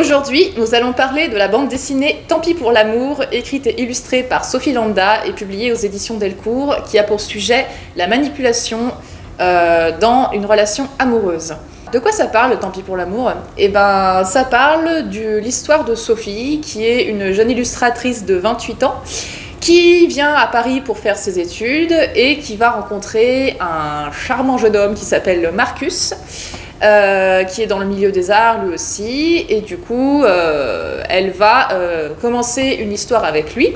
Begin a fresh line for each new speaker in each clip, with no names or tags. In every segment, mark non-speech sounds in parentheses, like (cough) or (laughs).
Aujourd'hui, nous allons parler de la bande dessinée Tant pis pour l'amour, écrite et illustrée par Sophie Landa et publiée aux éditions Delcourt, qui a pour sujet la manipulation euh, dans une relation amoureuse. De quoi ça parle, Tant pis pour l'amour? Eh ben, ça parle de l'histoire de Sophie, qui est une jeune illustratrice de 28 ans, qui vient à Paris pour faire ses études et qui va rencontrer un charmant jeune homme qui s'appelle Marcus, euh, qui est dans le milieu des arts lui aussi, et du coup, euh, elle va euh, commencer une histoire avec lui.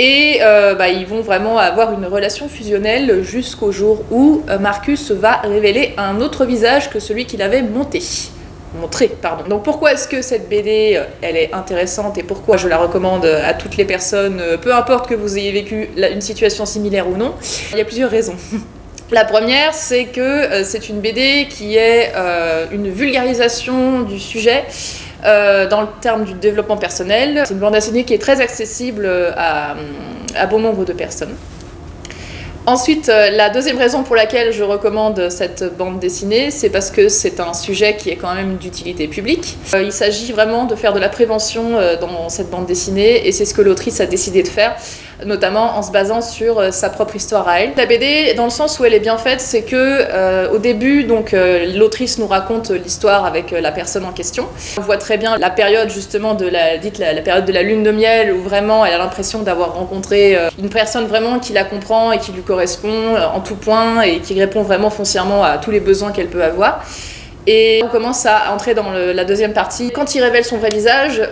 Et bah, ils vont vraiment avoir une relation fusionnelle jusqu'au jour où Marcus va révéler un autre visage que celui qu'il avait monté. Montré, pardon. Donc pourquoi est-ce que cette BD, elle est intéressante et pourquoi je la recommande à toutes les personnes, peu importe que vous ayez vécu une situation similaire ou non Il y a plusieurs raisons. (laughs) La première, c'est que euh, c'est une BD qui est euh, une vulgarisation du sujet euh, dans le terme du développement personnel. C'est une bande dessinée qui est très accessible à, à bon nombre de personnes. Ensuite, la deuxième raison pour laquelle je recommande cette bande dessinée, c'est parce que c'est un sujet qui est quand même d'utilité publique. Il s'agit vraiment de faire de la prévention dans cette bande dessinée et c'est ce que l'autrice a décidé de faire notamment en se basant sur euh, sa propre histoire à elle. La BD, dans le sens où elle est bien faite, c'est que euh, au début, donc euh, l'autrice nous raconte l'histoire avec la personne en question. On voit très bien la période justement de la, dite la, période de la lune de miel, où vraiment elle a l'impression d'avoir rencontré une personne vraiment qui la comprend et qui lui correspond en tout point et qui répond vraiment foncièrement à tous les besoins qu'elle peut avoir. Et on commence à entrer dans la deuxième partie. Quand il révèle son vrai visage,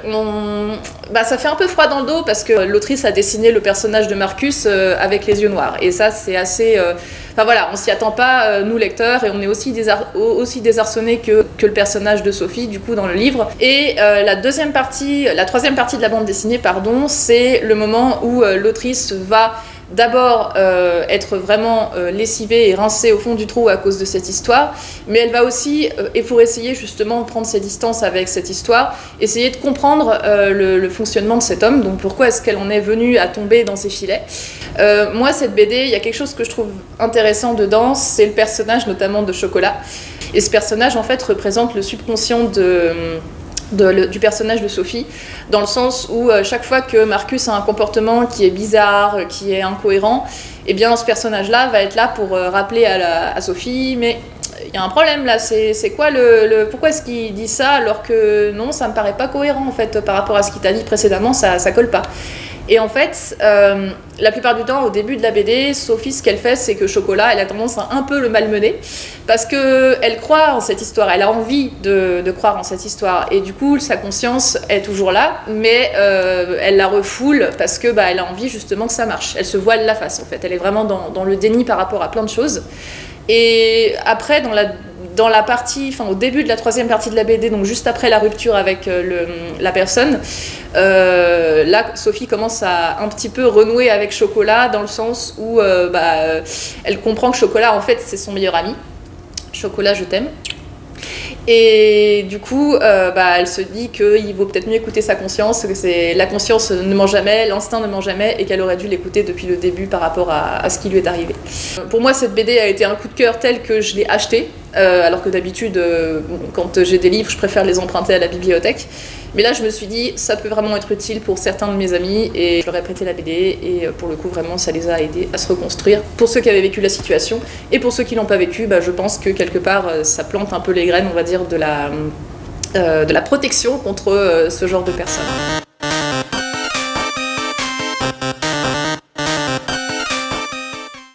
bah, ça fait un peu froid dans le dos parce que l'autrice a dessiné le personnage de Marcus euh, avec les yeux noirs. Et ça, c'est assez... Euh, enfin voilà, on s'y attend pas, euh, nous lecteurs, et on est aussi, aussi désarçonnés que, que, le personnage de Sophie, du coup, dans le livre. Et la deuxième partie, la troisième partie de la bande dessinée, pardon, c'est le moment où l'autrice va d'abord euh, être vraiment euh, lessivée et rincée au fond du trou à cause de cette histoire, mais elle va aussi, euh, et pour essayer justement de prendre ses distances avec cette histoire, essayer de comprendre le, fonctionnement de cet homme, donc pourquoi est-ce qu'elle en est venue à tomber dans ses filets. moi, cette BD, il y a quelque chose que je trouve intéressant dedans, c'est le personnage notamment de Chocolat. Et ce personnage, en fait, représente le subconscient de du personnage de Sophie, dans le sens où euh, chaque fois que Marcus a un comportement qui est bizarre, qui est incohérent, eh bien ce personnage-là va être là pour euh, rappeler à, Sophie, mais il y a un problème là, c'est quoi le, Pourquoi est-ce qu'il dit ça alors que non, ça me paraît pas cohérent en fait par rapport à ce qu'il t'a dit précédemment, ça, ça colle pas. Et en fait, euh, la plupart du temps, au début de la BD, Sophie, ce qu'elle fait, c'est que Chocolat, elle a tendance à un peu le malmener, parce qu'elle croit en cette histoire, elle a envie de, croire en cette histoire, et du coup, sa conscience est toujours là, mais euh, elle la refoule parce que bah, a envie justement que ça marche. Elle se voile la face, en fait. Elle est vraiment dans, dans le déni par rapport à plein de choses. Et après, dans la dans la partie, enfin au début de la troisième partie de la BD, donc juste après la rupture avec euh, la personne, euh, là Sophie commence à un petit peu renouer avec Chocolat dans le sens où euh, bah, elle comprend que Chocolat en fait c'est son meilleur ami. Chocolat, je t'aime. Et du coup, bah, elle se dit qu'il vaut peut-être mieux écouter sa conscience, que c'est la conscience ne ment jamais, l'instinct ne ment jamais, et qu'elle aurait dû l'écouter depuis le début par rapport à, ce qui lui est arrivé. Pour moi, cette BD a été un coup de cœur tel que je l'ai acheté, euh, alors que d'habitude, euh, quand j'ai des livres, je préfère les emprunter à la bibliothèque. Mais là, je me suis dit, ça peut vraiment être utile pour certains de mes amis, et je leur ai prêté la BD, et euh, pour le coup, vraiment, ça les a aidés à se reconstruire. Pour ceux qui avaient vécu la situation, et pour ceux qui l'ont pas vécu, bah, je pense que quelque part, ça plante un peu les graines, on va dire, de la, de la protection contre ce genre de personnes.